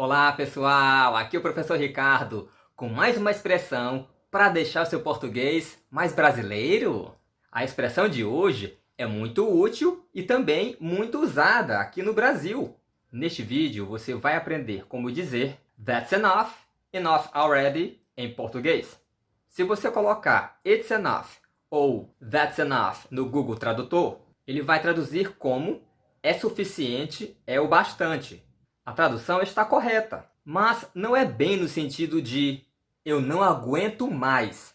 Olá pessoal, aqui é o professor Ricardo com mais uma expressão para deixar o seu português mais brasileiro. A expressão de hoje é muito útil e também muito usada aqui no Brasil. Neste vídeo você vai aprender como dizer That's enough, enough already em português. Se você colocar It's enough ou That's enough no Google Tradutor, ele vai traduzir como é suficiente, é o bastante. A tradução está correta, mas não é bem no sentido de eu não aguento mais.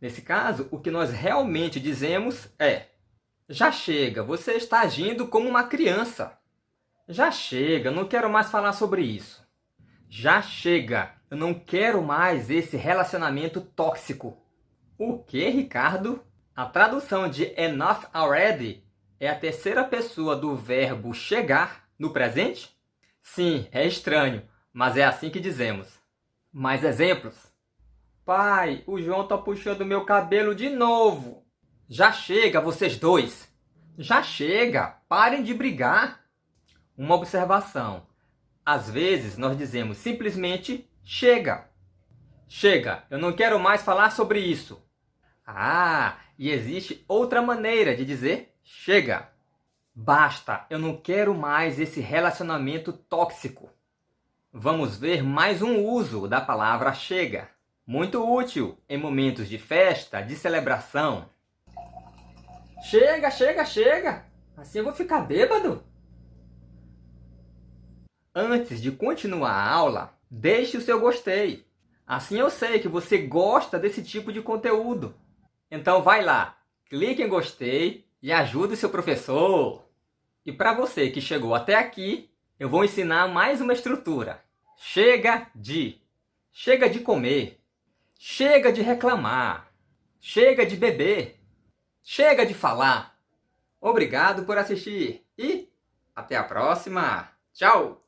Nesse caso, o que nós realmente dizemos é já chega, você está agindo como uma criança. Já chega, não quero mais falar sobre isso. Já chega, eu não quero mais esse relacionamento tóxico. O que, Ricardo? A tradução de enough already é a terceira pessoa do verbo chegar no presente Sim, é estranho, mas é assim que dizemos. Mais exemplos? Pai, o João tá puxando meu cabelo de novo. Já chega, vocês dois. Já chega, parem de brigar. Uma observação. Às vezes nós dizemos simplesmente chega. Chega, eu não quero mais falar sobre isso. Ah, e existe outra maneira de dizer chega. Basta, eu não quero mais esse relacionamento tóxico. Vamos ver mais um uso da palavra chega. Muito útil em momentos de festa, de celebração. Chega, chega, chega! Assim eu vou ficar bêbado. Antes de continuar a aula, deixe o seu gostei. Assim eu sei que você gosta desse tipo de conteúdo. Então vai lá, clique em gostei e ajude o seu professor. E para você que chegou até aqui, eu vou ensinar mais uma estrutura. Chega de. Chega de comer. Chega de reclamar. Chega de beber. Chega de falar. Obrigado por assistir e até a próxima. Tchau!